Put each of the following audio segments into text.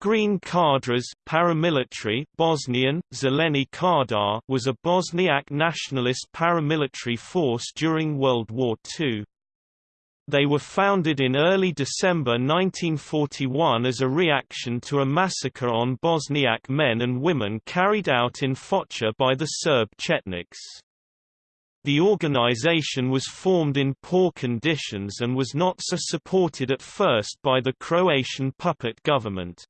Green Cadres paramilitary Bosnian, Zeleni Kadar was a Bosniak nationalist paramilitary force during World War II. They were founded in early December 1941 as a reaction to a massacre on Bosniak men and women carried out in Foča by the Serb Chetniks. The organization was formed in poor conditions and was not so supported at first by the Croatian puppet government.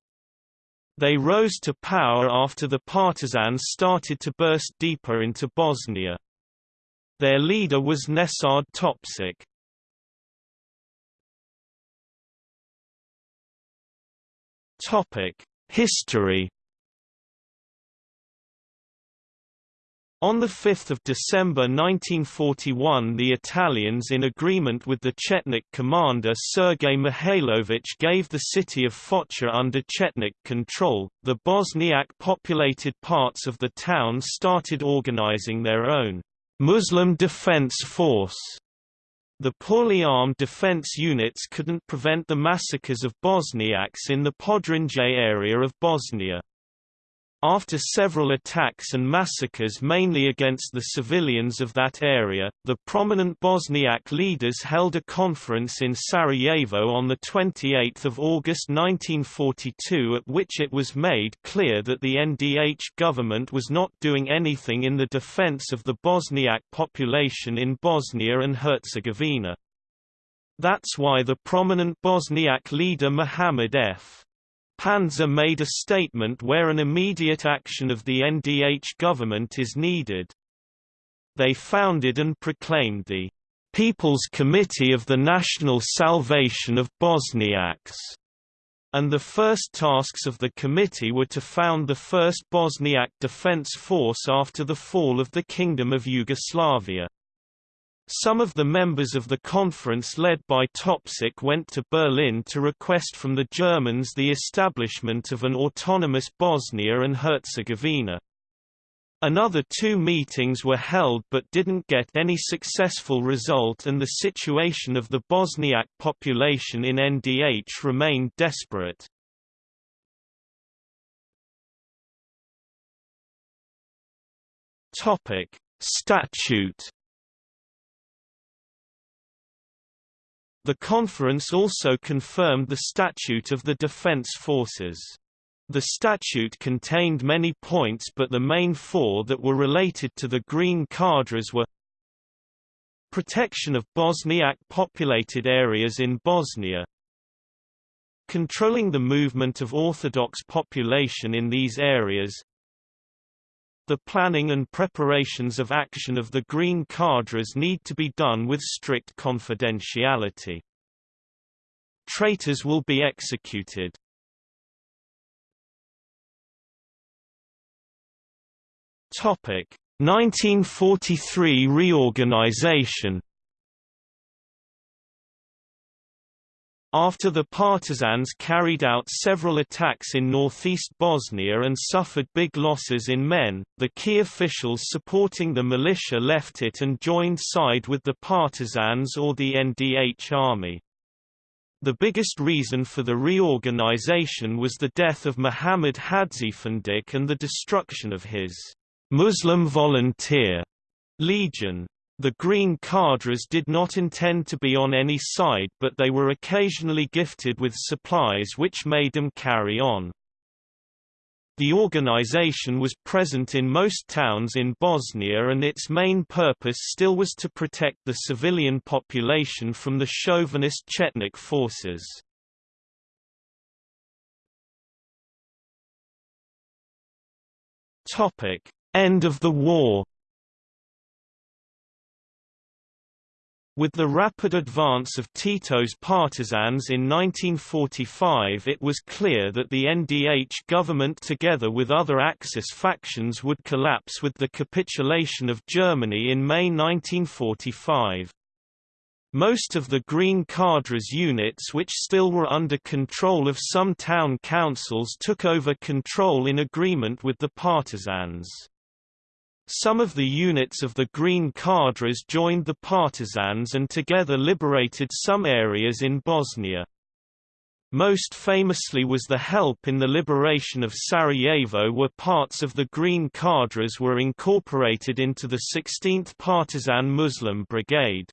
They rose to power after the partisans started to burst deeper into Bosnia. Their leader was Nesad Topčić. History On 5 December 1941 the Italians in agreement with the Chetnik commander Sergei Mihailovich gave the city of Foča under Chetnik control. The Bosniak populated parts of the town started organizing their own Muslim defense force. The poorly armed defense units couldn't prevent the massacres of Bosniaks in the Podrinje area of Bosnia. After several attacks and massacres mainly against the civilians of that area, the prominent Bosniak leaders held a conference in Sarajevo on 28 August 1942 at which it was made clear that the NDH government was not doing anything in the defense of the Bosniak population in Bosnia and Herzegovina. That's why the prominent Bosniak leader Muhammad F. Pandža made a statement where an immediate action of the NDH government is needed. They founded and proclaimed the People's Committee of the National Salvation of Bosniaks, and the first tasks of the committee were to found the first Bosniak defense force after the fall of the Kingdom of Yugoslavia. Some of the members of the conference led by Topčić went to Berlin to request from the Germans the establishment of an autonomous Bosnia and Herzegovina. Another two meetings were held but didn't get any successful result and the situation of the Bosniak population in NDH remained desperate. Statute The conference also confirmed the Statute of the Defense Forces. The statute contained many points but the main four that were related to the Green Cadres were Protection of Bosniak populated areas in Bosnia Controlling the movement of Orthodox population in these areas the planning and preparations of action of the Green cadres need to be done with strict confidentiality. Traitors will be executed. Topic 1943 reorganization After the partisans carried out several attacks in northeast Bosnia and suffered big losses in men, the key officials supporting the militia left it and joined side with the partisans or the NDH army. The biggest reason for the reorganization was the death of Muhammad Hadžiefendić and the destruction of his Muslim volunteer legion. The Green Cadres did not intend to be on any side but they were occasionally gifted with supplies which made them carry on. The organization was present in most towns in Bosnia and its main purpose still was to protect the civilian population from the chauvinist Chetnik forces. End of the war With the rapid advance of Tito's partisans in 1945 it was clear that the NDH government together with other Axis factions would collapse with the capitulation of Germany in May 1945. Most of the Green Cadres units which still were under control of some town councils took over control in agreement with the partisans. Some of the units of the Green Cadres joined the partisans and together liberated some areas in Bosnia. Most famously was the help in the liberation of Sarajevo where parts of the Green Cadres were incorporated into the 16th Partisan Muslim Brigade.